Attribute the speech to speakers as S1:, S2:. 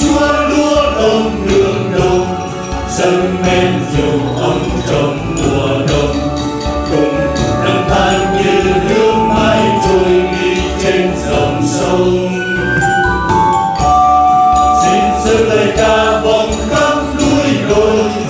S1: chúa
S2: lúa đông đường đông, dâng men dầu ấm trong mùa đông. Cùng nắng than như nước mãi trôi đi trên dòng sông. Xin dâng lời ca vòng khắp núi đồi